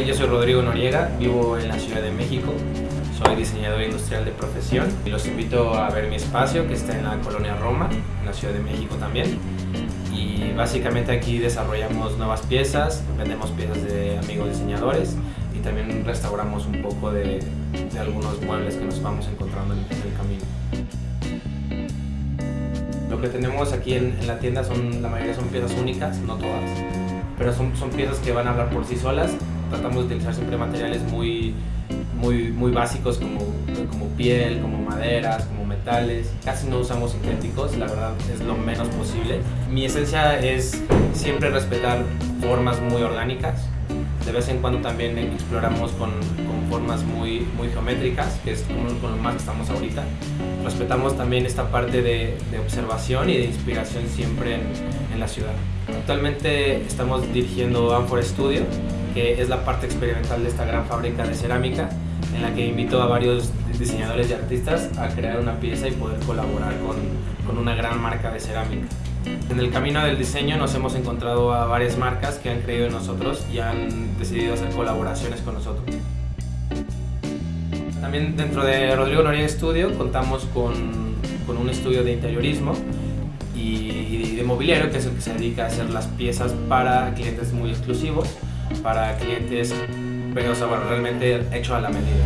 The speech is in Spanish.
yo soy Rodrigo Noriega, vivo en la Ciudad de México, soy diseñador industrial de profesión y los invito a ver mi espacio que está en la colonia Roma, en la Ciudad de México también. Y básicamente aquí desarrollamos nuevas piezas, vendemos piezas de amigos diseñadores y también restauramos un poco de, de algunos muebles que nos vamos encontrando en, en el camino. Lo que tenemos aquí en, en, la tienda son, la mayoría son piezas únicas, no todas, pero son, son piezas que van a hablar por sí solas. Tratamos de utilizar siempre materiales muy, muy, muy básicos como, como piel, como maderas, como metales. Casi no usamos sintéticos, la verdad es lo menos posible. Mi esencia es siempre respetar formas muy orgánicas. De vez en cuando también exploramos con, formas muy, muy geométricas, que es con, con lo más que estamos ahorita. Respetamos también esta parte de, observación y de inspiración siempre en, en la ciudad. Actualmente estamos dirigiendo Amphor Studio, que es la parte experimental de esta gran fábrica de cerámica, en la que invito a varios diseñadores y artistas a crear una pieza y poder colaborar con, con una gran marca de cerámica. En el camino del diseño nos hemos encontrado a varias marcas que han creído en nosotros y han decidido hacer colaboraciones con nosotros. También dentro de Rodrigo Noriega Studio contamos con, con un estudio de interiorismo y, de mobiliario que es el que se dedica a hacer las piezas para clientes muy exclusivos, para clientes, pero o sea, bueno, realmente hecho a la medida.